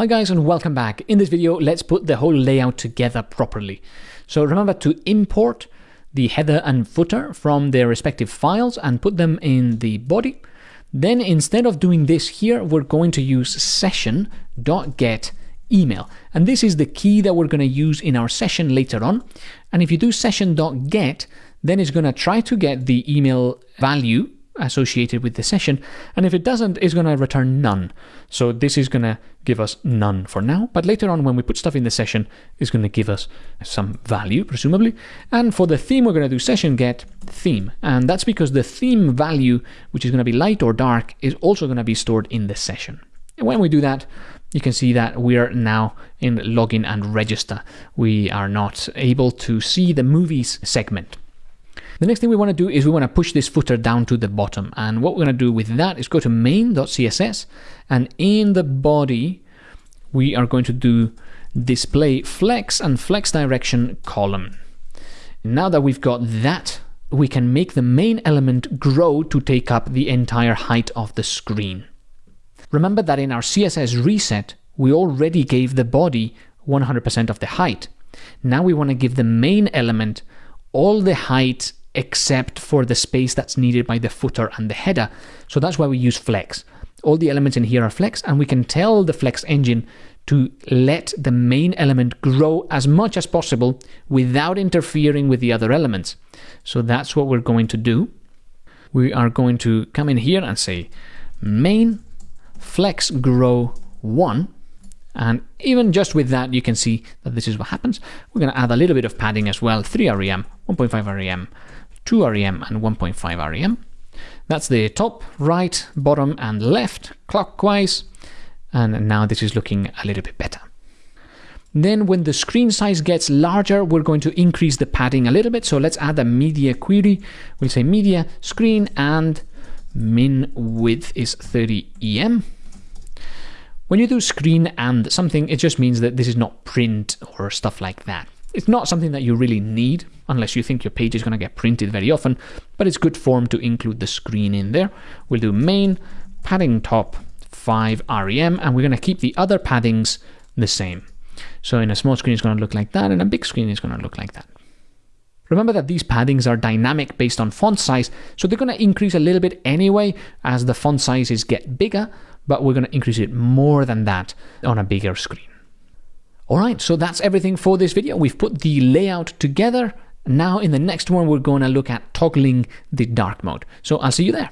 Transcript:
Hi guys and welcome back. In this video, let's put the whole layout together properly. So remember to import the header and footer from their respective files and put them in the body. Then instead of doing this here, we're going to use session.get email. And this is the key that we're going to use in our session later on. And if you do session.get, then it's going to try to get the email value associated with the session. And if it doesn't, it's going to return none. So this is going to give us none for now. But later on, when we put stuff in the session, it's going to give us some value, presumably. And for the theme, we're going to do session get theme. And that's because the theme value, which is going to be light or dark, is also going to be stored in the session. And when we do that, you can see that we are now in login and register. We are not able to see the movies segment. The next thing we want to do is we want to push this footer down to the bottom. And what we're going to do with that is go to main.css and in the body, we are going to do display flex and flex direction column. Now that we've got that, we can make the main element grow to take up the entire height of the screen. Remember that in our CSS reset, we already gave the body 100% of the height. Now we want to give the main element all the height except for the space that's needed by the footer and the header. So that's why we use flex. All the elements in here are flex, and we can tell the flex engine to let the main element grow as much as possible without interfering with the other elements. So that's what we're going to do. We are going to come in here and say main flex grow 1 and even just with that, you can see that this is what happens. We're going to add a little bit of padding as well, 3 rem, 1.5 rem, 2 rem and 1.5 rem. That's the top, right, bottom and left clockwise. And now this is looking a little bit better. Then when the screen size gets larger, we're going to increase the padding a little bit. So let's add a media query. We'll say media screen and min width is 30 em. When you do screen and something, it just means that this is not print or stuff like that. It's not something that you really need unless you think your page is going to get printed very often, but it's good form to include the screen in there. We'll do main, padding top, 5 rem, and we're going to keep the other paddings the same. So in a small screen, it's going to look like that, and a big screen is going to look like that. Remember that these paddings are dynamic based on font size, so they're going to increase a little bit anyway as the font sizes get bigger, but we're going to increase it more than that on a bigger screen. All right, so that's everything for this video. We've put the layout together. Now in the next one, we're going to look at toggling the dark mode. So I'll see you there.